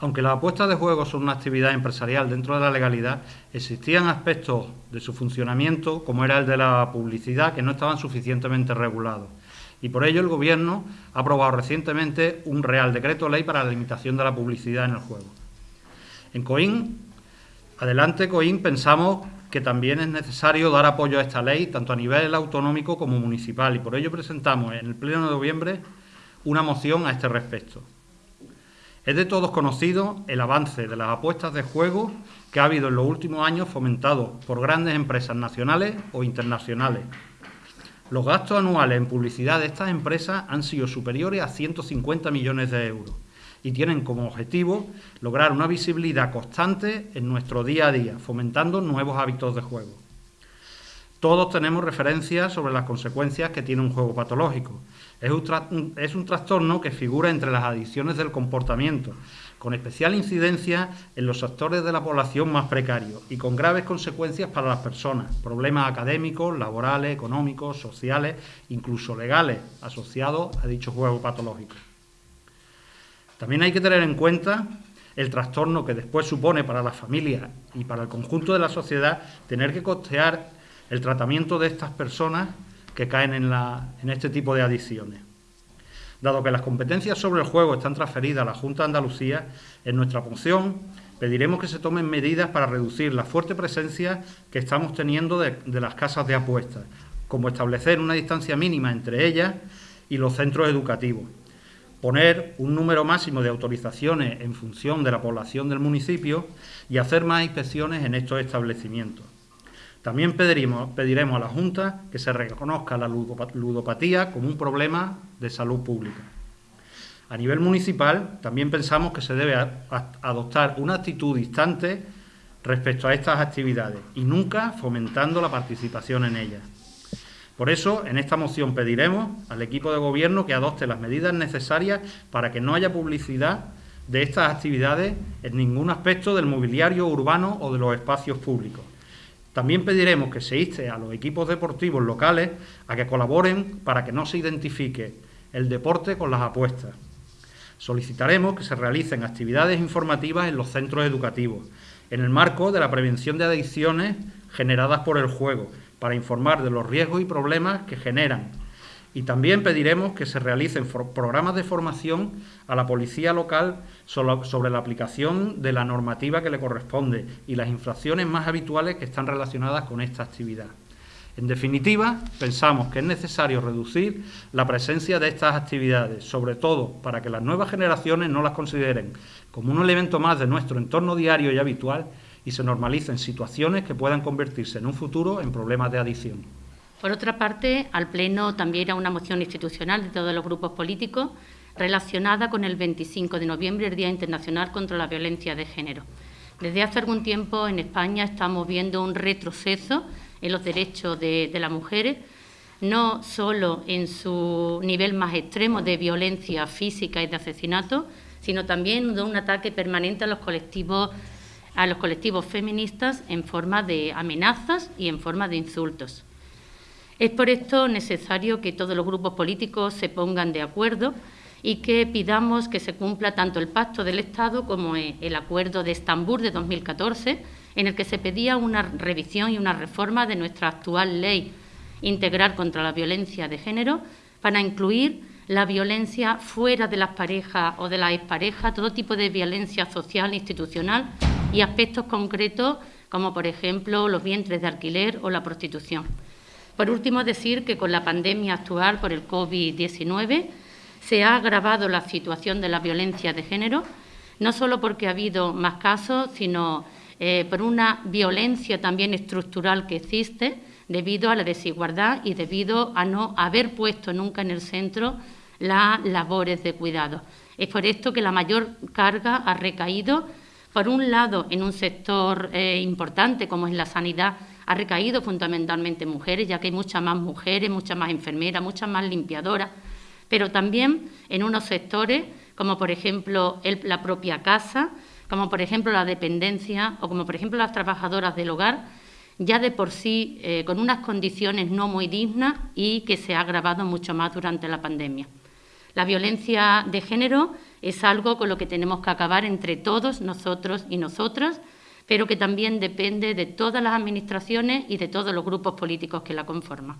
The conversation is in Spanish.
Aunque las apuestas de juego son una actividad empresarial dentro de la legalidad, existían aspectos de su funcionamiento, como era el de la publicidad, que no estaban suficientemente regulados. Y por ello el Gobierno ha aprobado recientemente un Real Decreto Ley para la limitación de la publicidad en el juego. En COIN, adelante COIN, pensamos que también es necesario dar apoyo a esta ley, tanto a nivel autonómico como municipal, y por ello presentamos en el Pleno de noviembre una moción a este respecto. Es de todos conocido el avance de las apuestas de juego que ha habido en los últimos años fomentado por grandes empresas nacionales o internacionales. Los gastos anuales en publicidad de estas empresas han sido superiores a 150 millones de euros y tienen como objetivo lograr una visibilidad constante en nuestro día a día, fomentando nuevos hábitos de juego. Todos tenemos referencias sobre las consecuencias que tiene un juego patológico. Es un, trastorno que figura entre las adicciones del comportamiento, con especial incidencia en los sectores de la población más precarios y con graves consecuencias para las personas, problemas académicos, laborales, económicos, sociales, incluso legales, asociados a dicho juego patológico. También hay que tener en cuenta el trastorno que después supone para la familia y para el conjunto de la sociedad tener que costear el tratamiento de estas personas que caen en, en este tipo de adicciones. Dado que las competencias sobre el juego están transferidas a la Junta de Andalucía, en nuestra función pediremos que se tomen medidas para reducir la fuerte presencia que estamos teniendo de, de las casas de apuestas, como establecer una distancia mínima entre ellas y los centros educativos, poner un número máximo de autorizaciones en función de la población del municipio y hacer más inspecciones en estos establecimientos. También pediremos, a la Junta que se reconozca la ludopatía como un problema de salud pública. A nivel municipal, también pensamos que se debe adoptar una actitud distante respecto a estas actividades y nunca fomentando la participación en ellas. Por eso, en esta moción pediremos al equipo de gobierno que adopte las medidas necesarias para que no haya publicidad de estas actividades en ningún aspecto del mobiliario urbano o de los espacios públicos. También pediremos que se inste a los equipos deportivos locales a que colaboren para que no se identifique el deporte con las apuestas. Solicitaremos que se realicen actividades informativas en los centros educativos, en el marco de la prevención de adicciones generadas por el juego, para informar de los riesgos y problemas que generan y también pediremos que se realicen programas de formación a la policía local sobre la aplicación de la normativa que le corresponde y las infracciones más habituales que están relacionadas con esta actividad. En definitiva, pensamos que es necesario reducir la presencia de estas actividades, sobre todo para que las nuevas generaciones no las consideren como un elemento más de nuestro entorno diario y habitual y se normalicen situaciones que puedan convertirse en un futuro en problemas de adicción. Por otra parte, al Pleno también era una moción institucional de todos los grupos políticos relacionada con el 25 de noviembre, el Día Internacional contra la Violencia de Género. Desde hace algún tiempo en España estamos viendo un retroceso en los derechos de, las mujeres, no solo en su nivel más extremo de violencia física y de asesinato, sino también de un ataque permanente a los colectivos a los colectivos feministas en forma de amenazas y en forma de insultos. Es por esto necesario que todos los grupos políticos se pongan de acuerdo y que pidamos que se cumpla tanto el Pacto del Estado como el Acuerdo de Estambul de 2014, en el que se pedía una revisión y una reforma de nuestra actual ley integral contra la violencia de género para incluir la violencia fuera de las parejas o de las exparejas, todo tipo de violencia social e institucional y aspectos concretos como, por ejemplo, los vientres de alquiler o la prostitución. Por último, decir que con la pandemia actual por el COVID-19 se ha agravado la situación de la violencia de género, no solo porque ha habido más casos, sino eh, por una violencia también estructural que existe debido a la desigualdad y debido a no haber puesto nunca en el centro las labores de cuidado. Es por esto que la mayor carga ha recaído, por un lado, en un sector eh, importante como es la sanidad ha recaído fundamentalmente en mujeres, ya que hay muchas más mujeres, muchas más enfermeras, muchas más limpiadoras, pero también en unos sectores como por ejemplo la propia casa, como por ejemplo la dependencia o como por ejemplo las trabajadoras del hogar, ya de por sí eh, con unas condiciones no muy dignas y que se ha agravado mucho más durante la pandemia. La violencia de género Es algo con lo que tenemos que acabar entre todos, nosotros y nosotras, pero que también depende de todas las administraciones y de todos los grupos políticos que la conforman.